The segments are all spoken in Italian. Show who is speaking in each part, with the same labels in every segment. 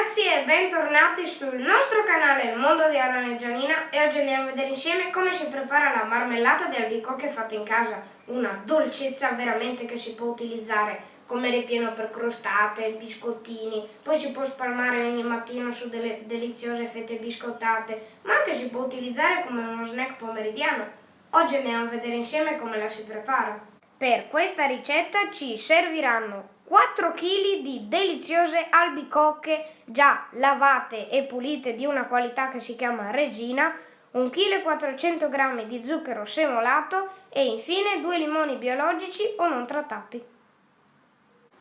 Speaker 1: ragazzi e bentornati sul nostro canale Il Mondo di Arane Gianina e oggi andiamo a vedere insieme come si prepara la marmellata di albicocche fatta in casa, una dolcezza veramente che si può utilizzare come ripieno per crostate, biscottini, poi si può spalmare ogni mattino su delle deliziose fette biscottate, ma anche si può utilizzare come uno snack pomeridiano. Oggi andiamo a vedere insieme come la si prepara. Per questa ricetta ci serviranno 4 kg di deliziose albicocche già lavate e pulite di una qualità che si chiama Regina, 1 kg 400 g di zucchero semolato e infine 2 limoni biologici o non trattati.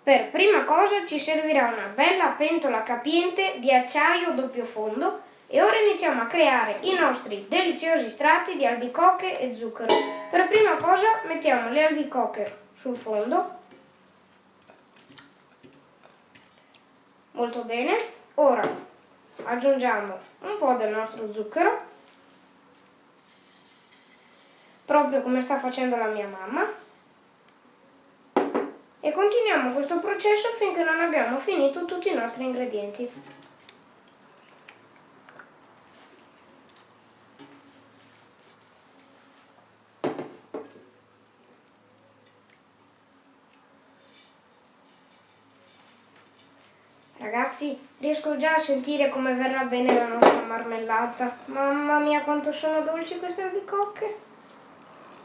Speaker 1: Per prima cosa ci servirà una bella pentola capiente di acciaio doppio fondo e ora iniziamo a creare i nostri deliziosi strati di albicocche e zucchero. Per prima cosa mettiamo le albicocche sul fondo molto bene. Ora aggiungiamo un po' del nostro zucchero proprio come sta facendo la mia mamma. E continuiamo questo processo finché non abbiamo finito tutti i nostri ingredienti Ragazzi, riesco già a sentire come verrà bene la nostra marmellata. Mamma mia, quanto sono dolci queste albicocche!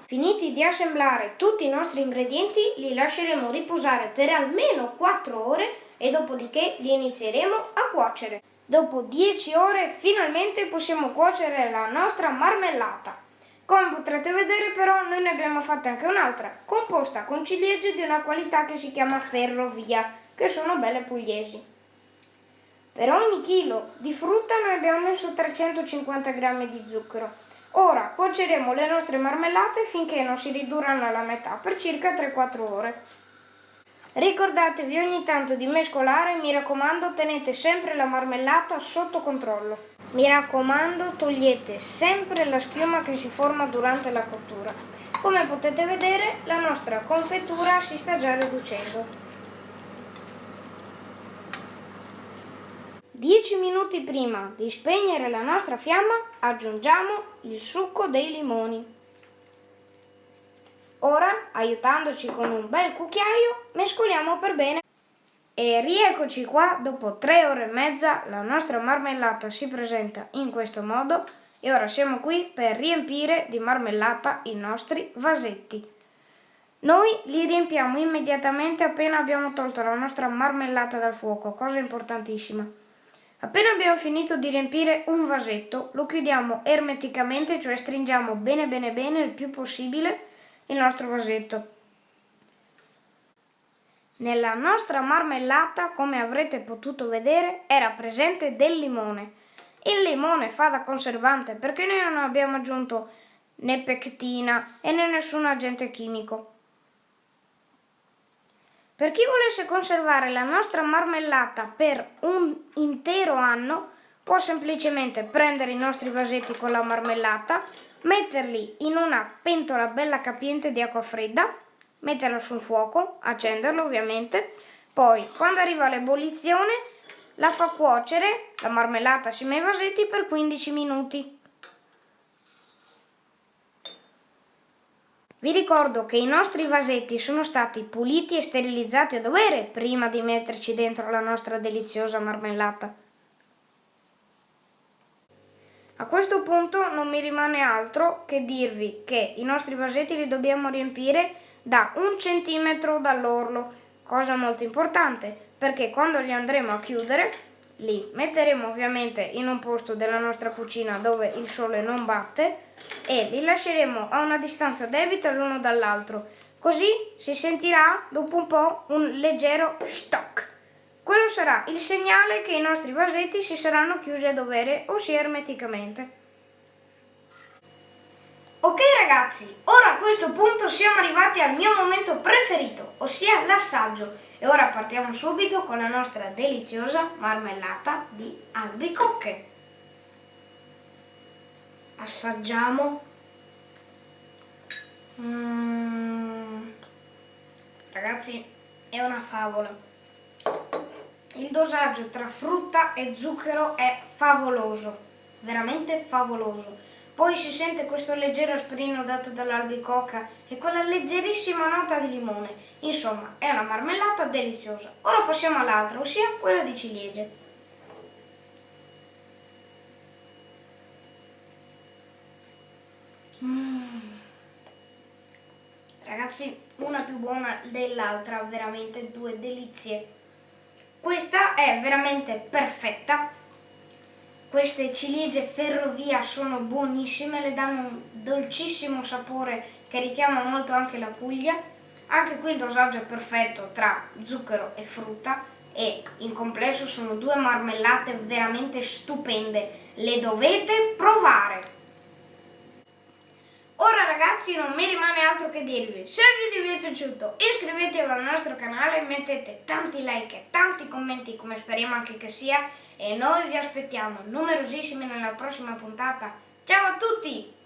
Speaker 1: Finiti di assemblare tutti i nostri ingredienti, li lasceremo riposare per almeno 4 ore e dopodiché li inizieremo a cuocere. Dopo 10 ore finalmente possiamo cuocere la nostra marmellata. Come potrete vedere però noi ne abbiamo fatta anche un'altra, composta con ciliegie di una qualità che si chiama ferrovia, che sono belle pugliesi. Per ogni chilo di frutta noi abbiamo messo 350 g di zucchero. Ora cuoceremo le nostre marmellate finché non si ridurranno alla metà per circa 3-4 ore. Ricordatevi ogni tanto di mescolare, mi raccomando tenete sempre la marmellata sotto controllo. Mi raccomando togliete sempre la schiuma che si forma durante la cottura. Come potete vedere la nostra confettura si sta già riducendo. 10 minuti prima di spegnere la nostra fiamma aggiungiamo il succo dei limoni. Ora, aiutandoci con un bel cucchiaio, mescoliamo per bene. E rieccoci qua, dopo 3 ore e mezza la nostra marmellata si presenta in questo modo e ora siamo qui per riempire di marmellata i nostri vasetti. Noi li riempiamo immediatamente appena abbiamo tolto la nostra marmellata dal fuoco, cosa importantissima. Appena abbiamo finito di riempire un vasetto, lo chiudiamo ermeticamente, cioè stringiamo bene bene bene il più possibile il nostro vasetto. Nella nostra marmellata, come avrete potuto vedere, era presente del limone. Il limone fa da conservante perché noi non abbiamo aggiunto né pectina e né nessun agente chimico. Per chi volesse conservare la nostra marmellata per un intero anno, può semplicemente prendere i nostri vasetti con la marmellata, metterli in una pentola bella capiente di acqua fredda, metterla sul fuoco, accenderlo ovviamente, poi quando arriva l'ebollizione la fa cuocere, la marmellata assieme ai vasetti per 15 minuti. Vi ricordo che i nostri vasetti sono stati puliti e sterilizzati a dovere prima di metterci dentro la nostra deliziosa marmellata. A questo punto non mi rimane altro che dirvi che i nostri vasetti li dobbiamo riempire da un centimetro dall'orlo, cosa molto importante perché quando li andremo a chiudere li metteremo ovviamente in un posto della nostra cucina dove il sole non batte e li lasceremo a una distanza debita l'uno dall'altro. Così si sentirà dopo un po' un leggero stock. Quello sarà il segnale che i nostri vasetti si saranno chiusi a dovere ossia ermeticamente. Ok ragazzi, ora a questo punto siamo arrivati al mio momento preferito, ossia l'assaggio. E ora partiamo subito con la nostra deliziosa marmellata di albicocche. Assaggiamo. Mm. Ragazzi, è una favola. Il dosaggio tra frutta e zucchero è favoloso, veramente favoloso. Poi si sente questo leggero asperino dato dall'albicocca e quella leggerissima nota di limone. Insomma, è una marmellata deliziosa. Ora passiamo all'altra, ossia quella di ciliegie. Mm. Ragazzi, una più buona dell'altra, veramente due delizie. Questa è veramente perfetta. Queste ciliegie ferrovia sono buonissime, le danno un dolcissimo sapore che richiama molto anche la Puglia. Anche qui il dosaggio è perfetto tra zucchero e frutta e in complesso sono due marmellate veramente stupende. Le dovete provare! Ora ragazzi non mi rimane altro che dirvi, se il video vi è piaciuto iscrivetevi al nostro canale, mettete tanti like e tanti commenti come speriamo anche che sia e noi vi aspettiamo numerosissimi nella prossima puntata. Ciao a tutti!